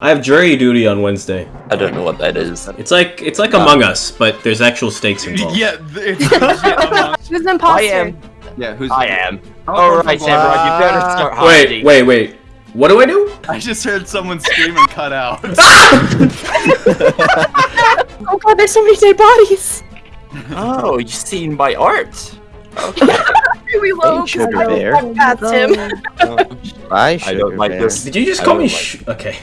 I have jury duty on Wednesday. I don't know what that is. It's like it's like ah. Among Us, but there's actual stakes involved. Yeah, it's legit Who's the imposter? I am. yeah. Who's I am. Oh, Alright, blah, Samurai, you better start Wait, wait, wait. What do I do? I just heard someone scream and cut out. Oh god, there's so many dead bodies. Oh, you've seen my art. Okay. We will. sugar bear. That's him. Bye, I don't like bear. this. Did you just I call me like sh- Okay.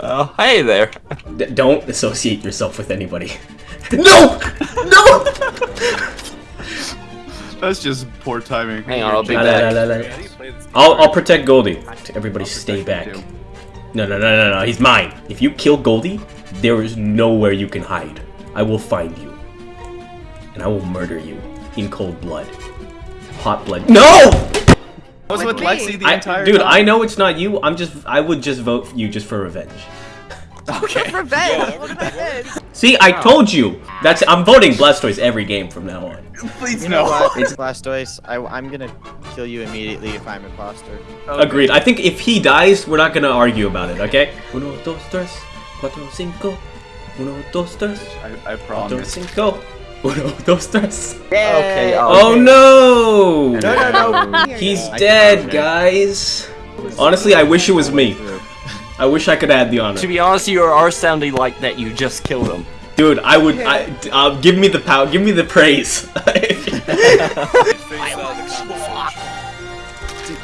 Uh, hey there. D- don't associate yourself with anybody. No! No! That's just poor timing. Hang on, I'll be La, la, back. la, la, la. I'll, I'll protect Goldie. Everybody stay back. No, no, no, no, no. He's mine. If you kill Goldie, there is nowhere you can hide. I will find you. And I will murder you in cold blood. Hot blood. No! I was with me. Lexi the I, entire dude, time. I know it's not you. I'm just. I would just vote for you just for revenge. Okay. Revenge. Look. See, I told you. That's. I'm voting Blastoise every game from now on. Please You know no. what? It's Blastoise. I, I'm gonna kill you immediately if I'm imposter. Agreed. I think if he dies, we're not gonna argue about it. Okay? Uno, dos, tres, cuatro, cinco. Uno, dos, tres, I, I cuatro, promise. cinco. Uno, dos, tres. Okay, I'll Oh no! No, no, no. He's dead, guys. Honestly, I wish it was me. I wish I could add the honor. To be honest, you are sounding like that you just killed him. Dude, I would. I, uh, give me the power. Give me the praise.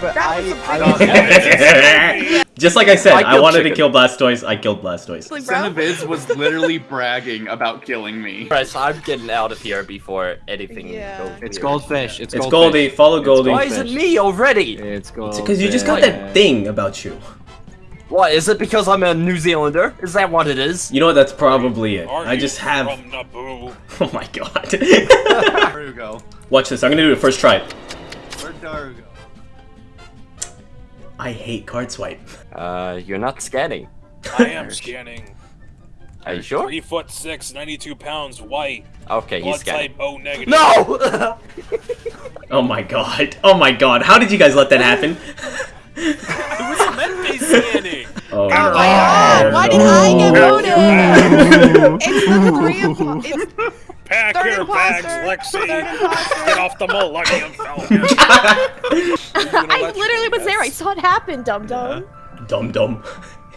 But I, I, Just like I said, I I, killed wanted to kill Blastoise. I killed Blastoise. Cineviz was literally bragging about killing me. Press, I'm getting out of here before anything Yeah. goes It's goldfish. It's, It's goldfish. Goldie. Follow Goldie. Why is it me already? It's gold. Because you just got that thing about you. What, is it because I'm a New Zealander? Is that what it is? You know what? That's probably it. Are I just have. Oh my god. Darugo. Watch this. I'm gonna do it first try. Where'd Darugo? I hate card swipe. Uh, you're not scanning. I am scanning. Are you sure? Three foot six, 92 pounds, white, Okay, he's blood scanning. type O negative. No! Oh my god. Oh my god. How did you guys let that happen? It was meant to be scanning. Oh, Oh my god, why did I get voted? it's the three of it's Pack Third your bags, imposter. Lexi. Get off the Millennium Falcon. I literally was there. I saw it happen, dum dum. Dum dum.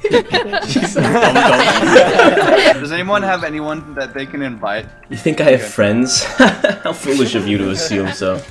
She said dum dum. Does anyone have anyone that they can invite? You think I have friends? How foolish of you to assume so.